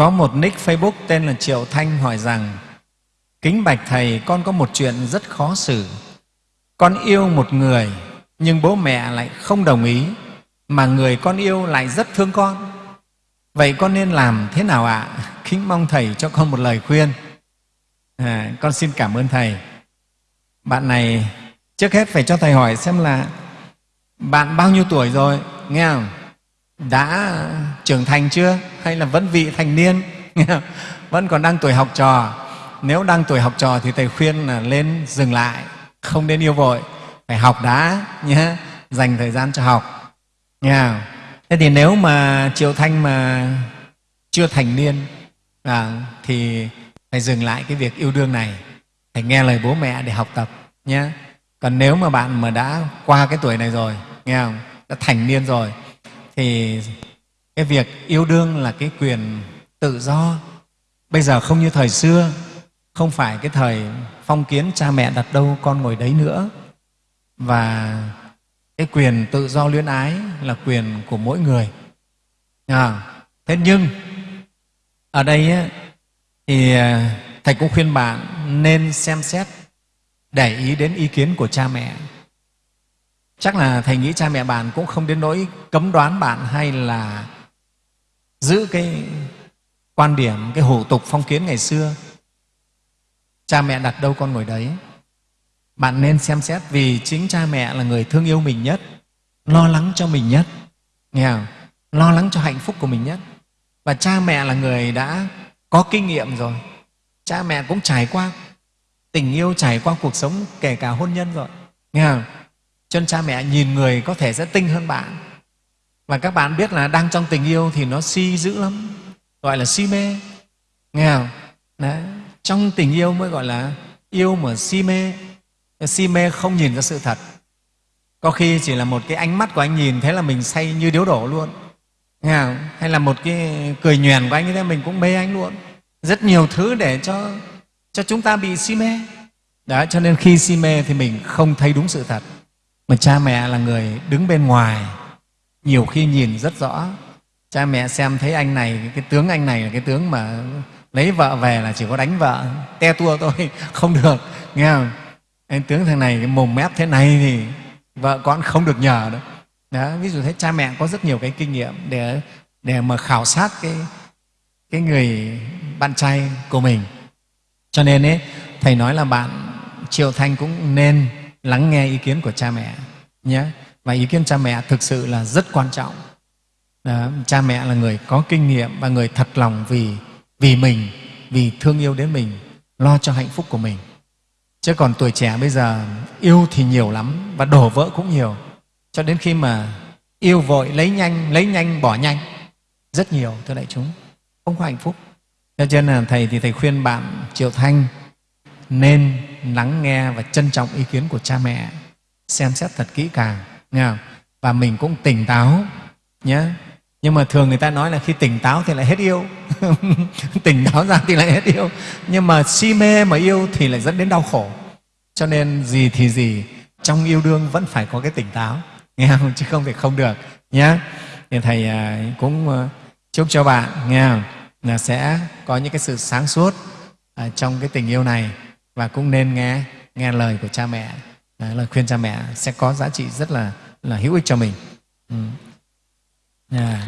Có một nick Facebook tên là Triệu Thanh hỏi rằng Kính bạch Thầy, con có một chuyện rất khó xử. Con yêu một người nhưng bố mẹ lại không đồng ý mà người con yêu lại rất thương con. Vậy con nên làm thế nào ạ? À? Kính mong Thầy cho con một lời khuyên. À, con xin cảm ơn Thầy. Bạn này trước hết phải cho Thầy hỏi xem là bạn bao nhiêu tuổi rồi, nghe không? Đã trưởng thành chưa hay là vẫn vị thành niên? Vẫn còn đang tuổi học trò. Nếu đang tuổi học trò thì Thầy khuyên là lên dừng lại, không nên yêu vội, phải học đã nhé, dành thời gian cho học. nha? Thế thì nếu mà Triệu Thanh mà chưa thành niên à, thì phải dừng lại cái việc yêu đương này, phải nghe lời bố mẹ để học tập nhé. Còn nếu mà bạn mà đã qua cái tuổi này rồi, nghe không? Đã thành niên rồi thì cái việc yêu đương là cái quyền tự do. Bây giờ không như thời xưa, không phải cái thời phong kiến cha mẹ đặt đâu con ngồi đấy nữa. Và cái quyền tự do luyến ái là quyền của mỗi người. À, thế nhưng ở đây ấy, thì à, Thầy cũng khuyên bạn nên xem xét để ý đến ý kiến của cha mẹ. Chắc là Thầy nghĩ cha mẹ bạn cũng không đến nỗi cấm đoán bạn hay là giữ cái quan điểm, cái hủ tục phong kiến ngày xưa. Cha mẹ đặt đâu con ngồi đấy. Bạn nên xem xét vì chính cha mẹ là người thương yêu mình nhất, lo lắng cho mình nhất, nghe không? lo lắng cho hạnh phúc của mình nhất. Và cha mẹ là người đã có kinh nghiệm rồi. Cha mẹ cũng trải qua tình yêu, trải qua cuộc sống kể cả hôn nhân rồi. Nghe không? Cho nên cha mẹ nhìn người có thể sẽ tinh hơn bạn. Và các bạn biết là đang trong tình yêu thì nó si dữ lắm, gọi là si mê. Nghe không? Đấy. Trong tình yêu mới gọi là yêu mà si mê. Si mê không nhìn ra sự thật. Có khi chỉ là một cái ánh mắt của anh nhìn thế là mình say như điếu đổ luôn. Nghe không? Hay là một cái cười nhoèn của anh như thế mình cũng mê anh luôn. Rất nhiều thứ để cho, cho chúng ta bị si mê. Đó, cho nên khi si mê thì mình không thấy đúng sự thật mà cha mẹ là người đứng bên ngoài nhiều khi nhìn rất rõ. Cha mẹ xem thấy anh này, cái tướng anh này là cái tướng mà lấy vợ về là chỉ có đánh vợ. Te tua thôi, không được, nghe không? Anh tướng thằng này cái mồm mép thế này thì vợ con không được nhờ đâu đó, ví dụ thế, cha mẹ có rất nhiều cái kinh nghiệm để để mà khảo sát cái cái người bạn trai của mình. Cho nên ấy, thầy nói là bạn triệu thanh cũng nên lắng nghe ý kiến của cha mẹ nhé và ý kiến cha mẹ thực sự là rất quan trọng. Đó, cha mẹ là người có kinh nghiệm và người thật lòng vì vì mình vì thương yêu đến mình lo cho hạnh phúc của mình. Chứ còn tuổi trẻ bây giờ yêu thì nhiều lắm và đổ vỡ cũng nhiều. Cho đến khi mà yêu vội lấy nhanh lấy nhanh bỏ nhanh. Rất nhiều thưa đại chúng. Không có hạnh phúc. Cho nên là thầy thì thầy khuyên bạn triệu thanh nên lắng nghe và trân trọng ý kiến của cha mẹ xem xét thật kỹ càng nghe không? và mình cũng tỉnh táo nhé nhưng mà thường người ta nói là khi tỉnh táo thì lại hết yêu. Tỉnh táo ra thì lại hết yêu. Nhưng mà si mê mà yêu thì lại dẫn đến đau khổ. Cho nên gì thì gì, trong yêu đương vẫn phải có cái tỉnh táo. Nghe không? Chứ không thể không được nhé thì thầy à, cũng à, chúc cho bạn, nghe không? là sẽ có những cái sự sáng suốt à, trong cái tình yêu này. Và cũng nên nghe nghe lời của cha mẹ. Đấy, lời khuyên cha mẹ sẽ có giá trị rất là là hữu ích cho mình ừ. yeah.